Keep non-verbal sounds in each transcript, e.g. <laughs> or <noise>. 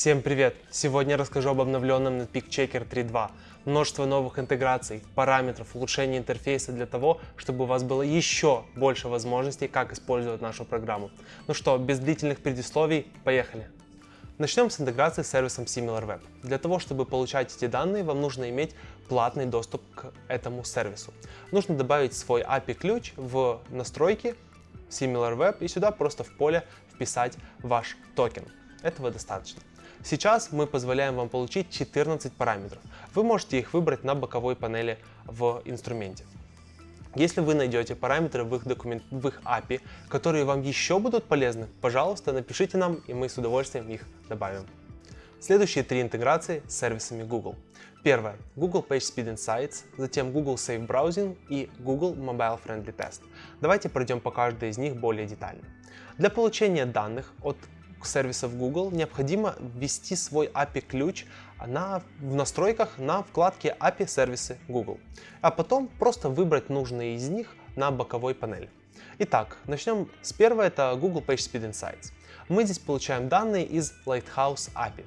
Всем привет! Сегодня расскажу об обновленном Netpeak Checker 3.2. Множество новых интеграций, параметров, улучшение интерфейса для того, чтобы у вас было еще больше возможностей, как использовать нашу программу. Ну что, без длительных предисловий, поехали! Начнем с интеграции с сервисом SimilarWeb. Для того, чтобы получать эти данные, вам нужно иметь платный доступ к этому сервису. Нужно добавить свой API-ключ в настройки SimilarWeb и сюда просто в поле вписать ваш токен. Этого достаточно. Сейчас мы позволяем вам получить 14 параметров. Вы можете их выбрать на боковой панели в инструменте. Если вы найдете параметры в их, документ... в их API, которые вам еще будут полезны, пожалуйста, напишите нам, и мы с удовольствием их добавим. Следующие три интеграции с сервисами Google. Первое – Google PageSpeed Insights, затем Google Safe Browsing и Google Mobile Friendly Test. Давайте пройдем по каждой из них более детально. Для получения данных от сервисов Google необходимо ввести свой API-ключ на, в настройках на вкладке API сервисы Google, а потом просто выбрать нужные из них на боковой панели. Итак, начнем с первого, это Google PageSpeed Insights. Мы здесь получаем данные из Lighthouse API.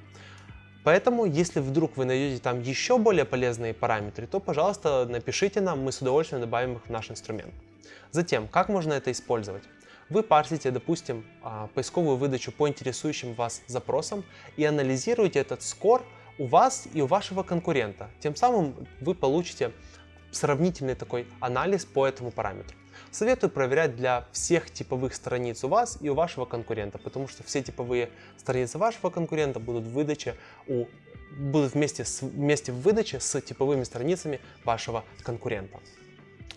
Поэтому, если вдруг вы найдете там еще более полезные параметры, то, пожалуйста, напишите нам, мы с удовольствием добавим их в наш инструмент. Затем, как можно это использовать? Вы парсите, допустим, а, поисковую выдачу по интересующим вас запросам и анализируете этот скор у вас и у вашего конкурента. Тем самым вы получите сравнительный такой анализ по этому параметру. Советую проверять для всех типовых страниц у вас и у вашего конкурента, потому что все типовые страницы вашего конкурента будут в у будут вместе, с, вместе в выдаче с типовыми страницами вашего конкурента.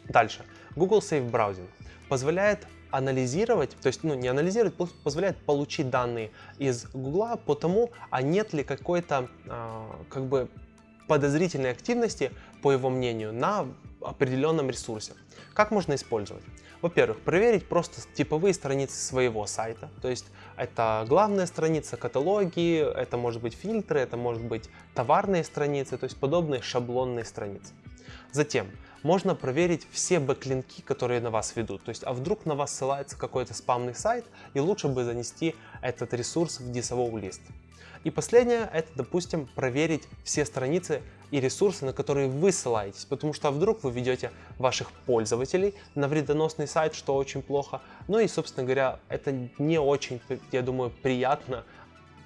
Дальше. Google Safe Browsing позволяет анализировать, то есть ну, не анализировать, позволяет получить данные из Google по тому, а нет ли какой-то э, как бы подозрительной активности, по его мнению, на определенном ресурсе. Как можно использовать? Во-первых, проверить просто типовые страницы своего сайта, то есть это главная страница, каталоги, это может быть фильтры, это может быть товарные страницы, то есть подобные шаблонные страницы. Затем, можно проверить все бэклинки, которые на вас ведут. То есть, а вдруг на вас ссылается какой-то спамный сайт, и лучше бы занести этот ресурс в дисовой лист. И последнее, это, допустим, проверить все страницы и ресурсы, на которые вы ссылаетесь, потому что а вдруг вы ведете ваших пользователей на вредоносный сайт, что очень плохо. Ну и, собственно говоря, это не очень, я думаю, приятно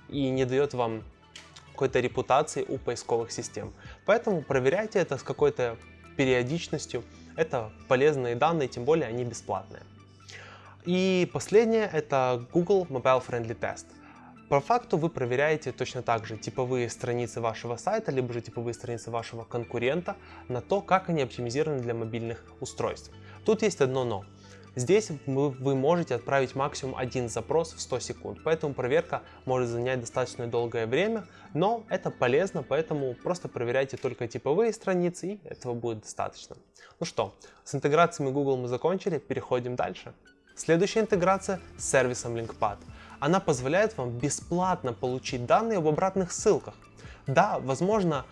и не дает вам какой-то репутации у поисковых систем. Поэтому проверяйте это с какой-то периодичностью. Это полезные данные, тем более они бесплатные. И последнее это Google Mobile Friendly Test. По факту вы проверяете точно так же типовые страницы вашего сайта, либо же типовые страницы вашего конкурента на то, как они оптимизированы для мобильных устройств. Тут есть одно но. Здесь вы можете отправить максимум один запрос в 100 секунд, поэтому проверка может занять достаточно долгое время, но это полезно, поэтому просто проверяйте только типовые страницы, и этого будет достаточно. Ну что, с интеграциями Google мы закончили, переходим дальше. Следующая интеграция с сервисом LinkPad. Она позволяет вам бесплатно получить данные об обратных ссылках. Да, возможно,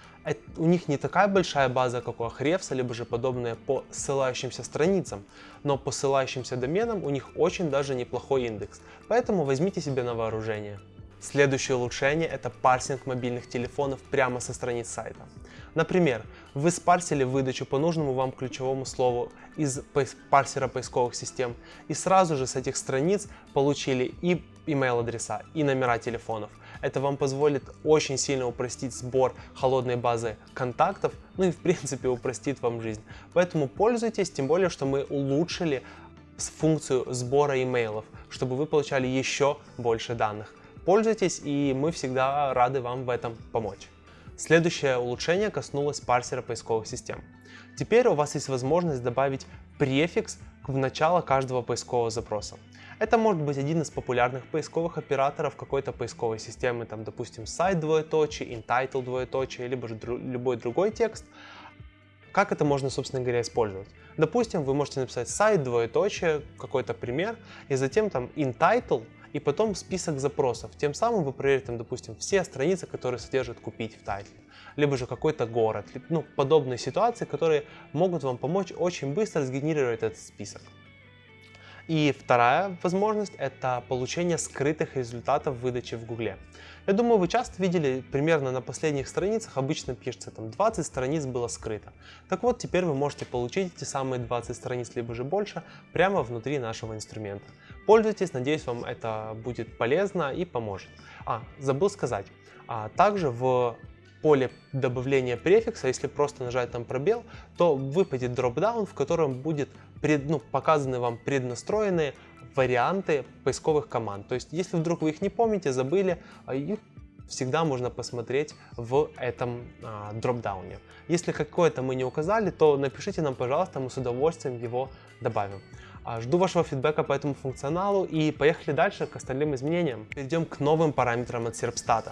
у них не такая большая база, как у Ahrefs, либо же подобные по ссылающимся страницам, но по ссылающимся доменам у них очень даже неплохой индекс, поэтому возьмите себе на вооружение. Следующее улучшение – это парсинг мобильных телефонов прямо со страниц сайта. Например, вы спарсили выдачу по нужному вам ключевому слову из парсера поисковых систем и сразу же с этих страниц получили и email адреса, и номера телефонов. Это вам позволит очень сильно упростить сбор холодной базы контактов, ну и в принципе упростит вам жизнь. Поэтому пользуйтесь, тем более, что мы улучшили функцию сбора имейлов, чтобы вы получали еще больше данных. Пользуйтесь, и мы всегда рады вам в этом помочь. Следующее улучшение коснулось парсера поисковых систем. Теперь у вас есть возможность добавить префикс в начало каждого поискового запроса. Это может быть один из популярных поисковых операторов какой-то поисковой системы, там, допустим, сайт двоеточие, entitle двоеточие, либо же дру любой другой текст. Как это можно, собственно говоря, использовать? Допустим, вы можете написать сайт двоеточие, какой-то пример, и затем там entitle, и потом список запросов. Тем самым вы проверите, там, допустим, все страницы, которые содержат «купить» в тайтле, либо же какой-то город, ну, подобные ситуации, которые могут вам помочь очень быстро сгенерировать этот список. И вторая возможность – это получение скрытых результатов выдачи в Гугле. Я думаю, вы часто видели, примерно на последних страницах обычно пишется, там 20 страниц было скрыто. Так вот, теперь вы можете получить эти самые 20 страниц, либо же больше, прямо внутри нашего инструмента. Пользуйтесь, надеюсь, вам это будет полезно и поможет. А, забыл сказать, а также в поле добавления префикса, если просто нажать там пробел, то выпадет дропдаун, в котором будет пред, ну, показаны вам преднастроенные варианты поисковых команд. То есть, если вдруг вы их не помните, забыли, а, их всегда можно посмотреть в этом а, дропдауне. Если какое-то мы не указали, то напишите нам, пожалуйста, мы с удовольствием его добавим. А, жду вашего фидбэка по этому функционалу и поехали дальше к остальным изменениям. Перейдем к новым параметрам от Serpstat.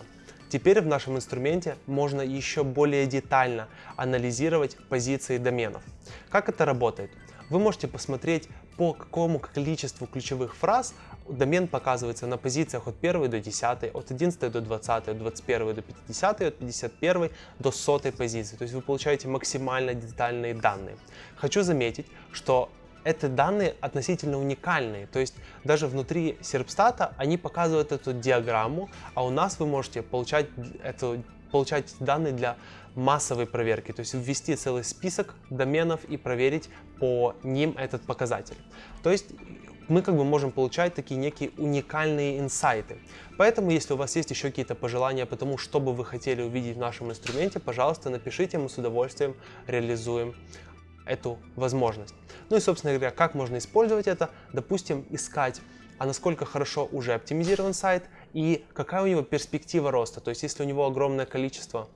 Теперь в нашем инструменте можно еще более детально анализировать позиции доменов. Как это работает? Вы можете посмотреть, по какому количеству ключевых фраз домен показывается на позициях от 1 до 10, от 11 до 20, от 21 до 50, от 51 до 100 позиции. То есть вы получаете максимально детальные данные. Хочу заметить, что эти данные относительно уникальные. То есть даже внутри серпстата они показывают эту диаграмму, а у нас вы можете получать, эту, получать данные для массовой проверки, то есть ввести целый список доменов и проверить по ним этот показатель. То есть мы как бы можем получать такие некие уникальные инсайты. Поэтому, если у вас есть еще какие-то пожелания по тому, что бы вы хотели увидеть в нашем инструменте, пожалуйста, напишите, мы с удовольствием реализуем эту возможность. Ну и, собственно говоря, как можно использовать это? Допустим, искать, а насколько хорошо уже оптимизирован сайт и какая у него перспектива роста. То есть, если у него огромное количество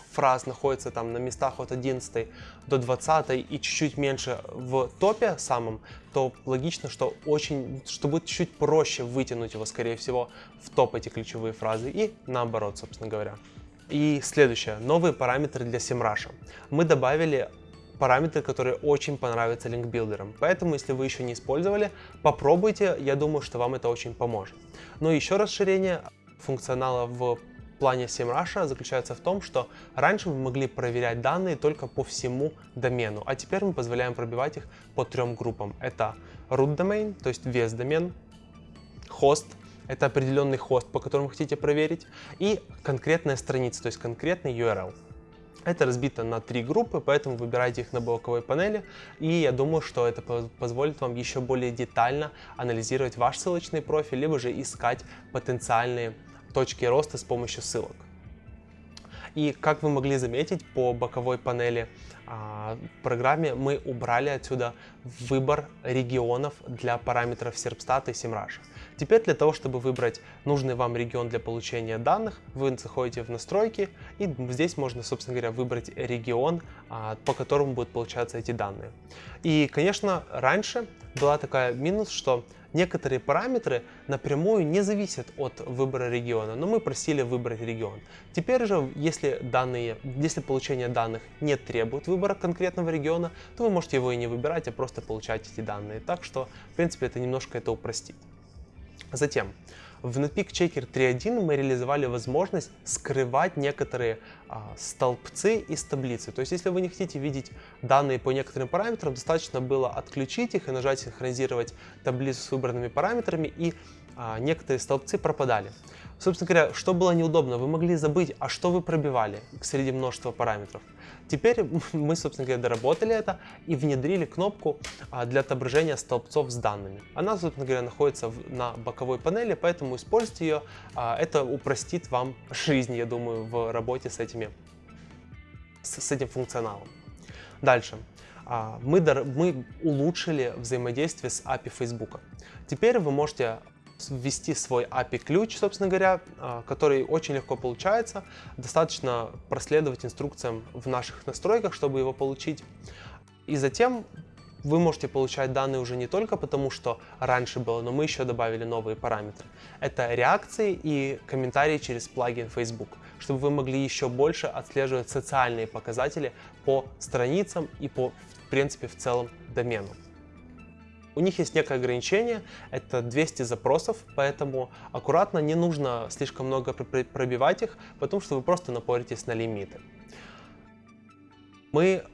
фраз находится там на местах от 11 до 20 и чуть-чуть меньше в топе самом, то логично, что очень, что будет чуть проще вытянуть его, скорее всего, в топ эти ключевые фразы и наоборот, собственно говоря. И следующее, новые параметры для SEMrush. Мы добавили параметры, которые очень понравятся линкбилдерам. Поэтому, если вы еще не использовали, попробуйте, я думаю, что вам это очень поможет. Но еще расширение функционала в плане SEMrush заключается в том, что раньше мы могли проверять данные только по всему домену, а теперь мы позволяем пробивать их по трем группам. Это root domain, то есть весь домен, хост, это определенный хост, по которому хотите проверить, и конкретная страница, то есть конкретный URL. Это разбито на три группы, поэтому выбирайте их на боковой панели, и я думаю, что это позволит вам еще более детально анализировать ваш ссылочный профиль, либо же искать потенциальные точки роста с помощью ссылок. И как вы могли заметить по боковой панели а, программе, мы убрали отсюда выбор регионов для параметров Serpstat и SEMrush. Теперь для того, чтобы выбрать нужный вам регион для получения данных, вы заходите в настройки и здесь можно, собственно говоря, выбрать регион, а, по которому будут получаться эти данные. И, конечно, раньше была такая минус, что некоторые параметры напрямую не зависят от выбора региона, но мы просили выбрать регион. Теперь же, если, данные, если получение данных не требует выбора конкретного региона, то вы можете его и не выбирать, а просто получать эти данные. Так что, в принципе, это немножко это упростит. Затем, в Netpeak Checker 3.1 мы реализовали возможность скрывать некоторые а, столбцы из таблицы. То есть, если вы не хотите видеть данные по некоторым параметрам, достаточно было отключить их и нажать «Синхронизировать таблицу с выбранными параметрами», и некоторые столбцы пропадали. Собственно говоря, что было неудобно, вы могли забыть, а что вы пробивали среди множества параметров. Теперь <laughs> мы, собственно говоря, доработали это и внедрили кнопку а, для отображения столбцов с данными. Она, собственно говоря, находится на боковой панели, поэтому используйте ее. А, это упростит вам жизнь, я думаю, в работе с, этими, с этим функционалом. Дальше. А, мы, мы улучшили взаимодействие с API Facebook. Теперь вы можете ввести свой API-ключ, собственно говоря, а, который очень легко получается. Достаточно проследовать инструкциям в наших настройках, чтобы его получить. И затем вы можете получать данные уже не только потому, что раньше было, но мы еще добавили новые параметры. Это реакции и комментарии через плагин Facebook, чтобы вы могли еще больше отслеживать социальные показатели по страницам и по, в принципе, в целом домену. У них есть некое ограничение, это 200 запросов, поэтому аккуратно, не нужно слишком много пробивать их, потому что вы просто напоритесь на лимиты. Мы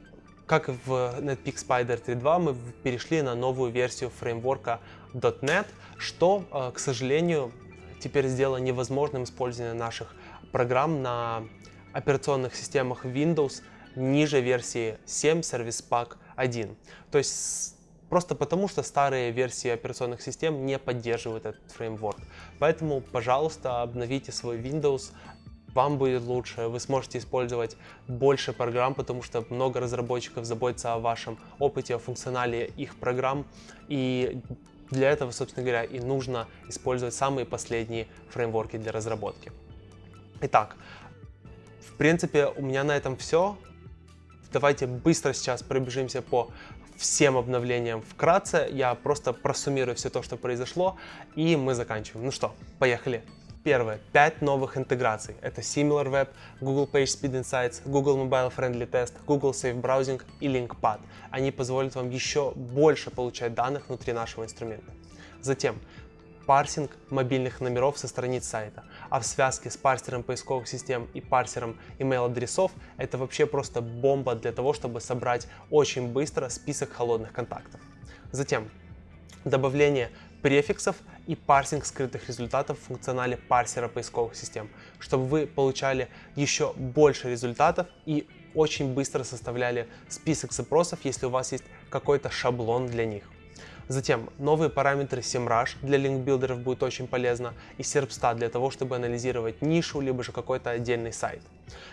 как в Netpeak Spider 3.2, мы перешли на новую версию фреймворка .NET, что, э, к сожалению, теперь сделало невозможным использование наших программ на операционных системах Windows ниже версии 7 Service Pack 1. То есть просто потому, что старые версии операционных систем не поддерживают этот фреймворк. Поэтому, пожалуйста, обновите свой Windows, вам будет лучше, вы сможете использовать больше программ, потому что много разработчиков заботятся о вашем опыте, о функционале их программ, и для этого, собственно говоря, и нужно использовать самые последние фреймворки для разработки. Итак, в принципе, у меня на этом все. Давайте быстро сейчас пробежимся по всем обновлениям вкратце. Я просто просуммирую все то, что произошло, и мы заканчиваем. Ну что, поехали! Первое. Пять новых интеграций. Это SimilarWeb, Google PageSpeed Insights, Google Mobile Friendly Test, Google Safe Browsing и LinkPad. Они позволят вам еще больше получать данных внутри нашего инструмента. Затем, парсинг мобильных номеров со страниц сайта. А в связке с парсером поисковых систем и парсером email-адресов это вообще просто бомба для того, чтобы собрать очень быстро список холодных контактов. Затем, добавление префиксов и парсинг скрытых результатов в функционале парсера поисковых систем, чтобы вы получали еще больше результатов и очень быстро составляли список запросов, если у вас есть какой-то шаблон для них. Затем новые параметры SEMrush для линкбилдеров будет очень полезно и SERPstat для того, чтобы анализировать нишу, либо же какой-то отдельный сайт.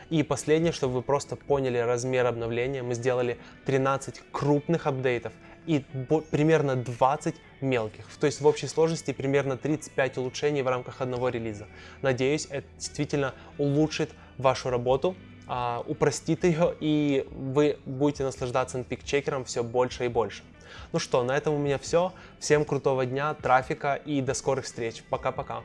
И последнее, чтобы вы просто поняли размер обновления, мы сделали 13 крупных апдейтов и примерно 20 мелких. То есть в общей сложности примерно 35 улучшений в рамках одного релиза. Надеюсь, это действительно улучшит вашу работу, а, упростит ее, и вы будете наслаждаться NPIC-чекером все больше и больше. Ну что, на этом у меня все. Всем крутого дня, трафика и до скорых встреч. Пока-пока.